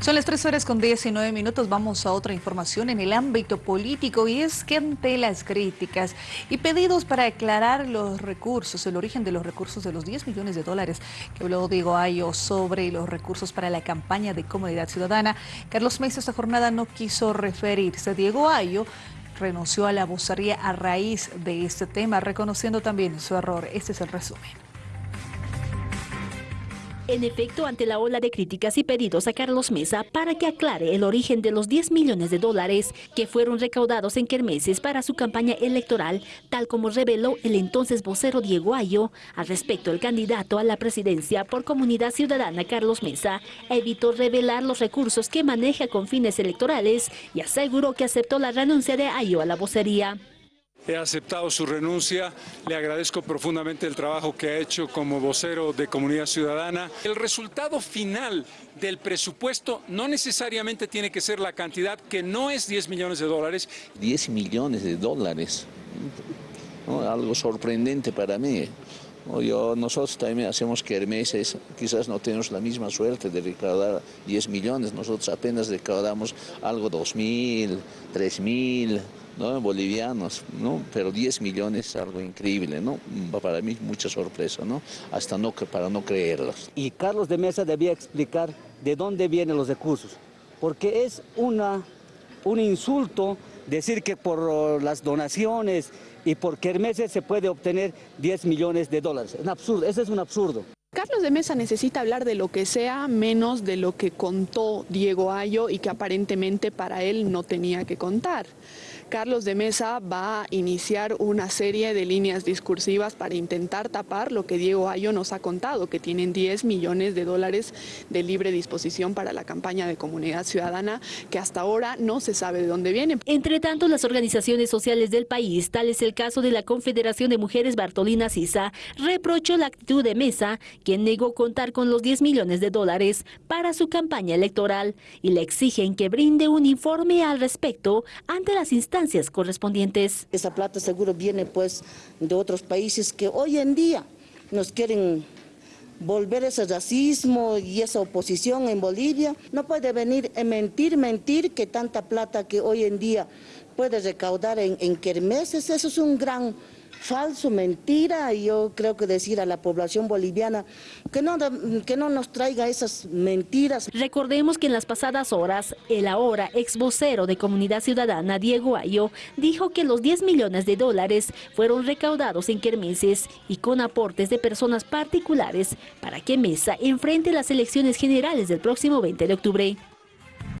Son las 3 horas con 19 minutos. Vamos a otra información en el ámbito político y es que ante las críticas y pedidos para aclarar los recursos, el origen de los recursos de los 10 millones de dólares que habló Diego Ayo sobre los recursos para la campaña de Comunidad Ciudadana, Carlos Mesa esta jornada no quiso referirse. Diego Ayo renunció a la vocería a raíz de este tema, reconociendo también su error. Este es el resumen. En efecto, ante la ola de críticas y pedidos a Carlos Mesa para que aclare el origen de los 10 millones de dólares que fueron recaudados en Kermeses para su campaña electoral, tal como reveló el entonces vocero Diego Ayo, al respecto el candidato a la presidencia por Comunidad Ciudadana Carlos Mesa evitó revelar los recursos que maneja con fines electorales y aseguró que aceptó la renuncia de Ayo a la vocería. He aceptado su renuncia, le agradezco profundamente el trabajo que ha hecho como vocero de Comunidad Ciudadana. El resultado final del presupuesto no necesariamente tiene que ser la cantidad que no es 10 millones de dólares. 10 millones de dólares, algo sorprendente para mí. Yo, nosotros también hacemos kermeses, quizás no tenemos la misma suerte de recaudar 10 millones, nosotros apenas recaudamos algo 2 mil, 3 mil, ¿no? bolivianos, ¿no? pero 10 millones es algo increíble, ¿no? para mí mucha sorpresa, ¿no? hasta no, para no creerlos. Y Carlos de Mesa debía explicar de dónde vienen los recursos, porque es una, un insulto decir que por las donaciones y por kermeses se puede obtener 10 millones de dólares. Es un absurdo, ese es un absurdo. Carlos de Mesa necesita hablar de lo que sea, menos de lo que contó Diego Ayo y que aparentemente para él no tenía que contar. Carlos de Mesa va a iniciar una serie de líneas discursivas para intentar tapar lo que Diego Ayo nos ha contado, que tienen 10 millones de dólares de libre disposición para la campaña de comunidad ciudadana, que hasta ahora no se sabe de dónde vienen. Entre tanto, las organizaciones sociales del país, tal es el caso de la Confederación de Mujeres Bartolina Sisa, reprochó la actitud de Mesa, quien negó contar con los 10 millones de dólares para su campaña electoral y le exigen que brinde un informe al respecto ante las instancias correspondientes. Esa plata seguro viene pues de otros países que hoy en día nos quieren volver ese racismo y esa oposición en Bolivia. No puede venir a mentir, mentir que tanta plata que hoy en día puede recaudar en, en kermeses, eso es un gran falso, mentira, y yo creo que decir a la población boliviana que no, que no nos traiga esas mentiras. Recordemos que en las pasadas horas, el ahora ex vocero de Comunidad Ciudadana, Diego Ayo, dijo que los 10 millones de dólares fueron recaudados en kermeses y con aportes de personas particulares para que Mesa enfrente las elecciones generales del próximo 20 de octubre.